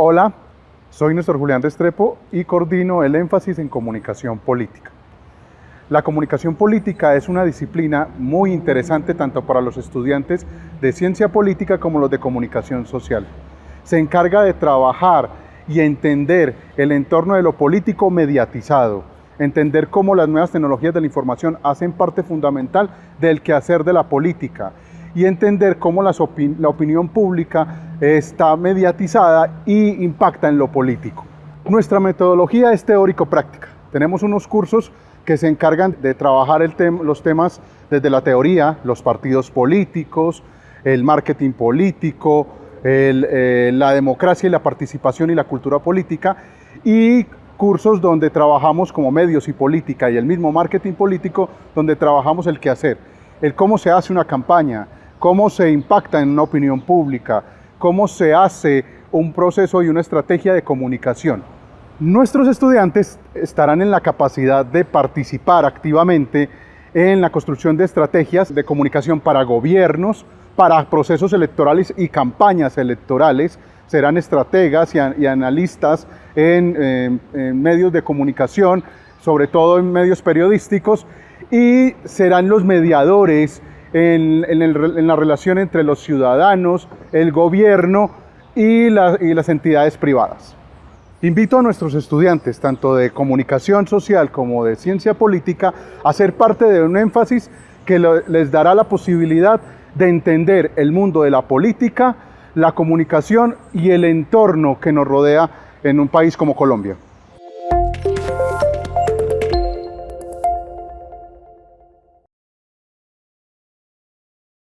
Hola, soy Néstor Julián Restrepo y coordino el énfasis en comunicación política. La comunicación política es una disciplina muy interesante tanto para los estudiantes de ciencia política como los de comunicación social. Se encarga de trabajar y entender el entorno de lo político mediatizado, entender cómo las nuevas tecnologías de la información hacen parte fundamental del quehacer de la política y entender cómo la opinión pública está mediatizada y impacta en lo político. Nuestra metodología es teórico-práctica. Tenemos unos cursos que se encargan de trabajar los temas desde la teoría, los partidos políticos, el marketing político, eh, la democracia y la participación y la cultura política, y cursos donde trabajamos como medios y política y el mismo marketing político, donde trabajamos el qué hacer, el cómo se hace una campaña, cómo se impacta en una opinión pública, cómo se hace un proceso y una estrategia de comunicación. Nuestros estudiantes estarán en la capacidad de participar activamente en la construcción de estrategias de comunicación para gobiernos, para procesos electorales y campañas electorales. Serán estrategas y, analistas en, medios de comunicación, sobre todo en medios periodísticos, y serán los mediadores en, la relación entre los ciudadanos, el gobierno y las entidades privadas. Invito a nuestros estudiantes, tanto de comunicación social como de ciencia política, a ser parte de un énfasis que les dará la posibilidad de entender el mundo de la política, la comunicación y el entorno que nos rodea en un país como Colombia.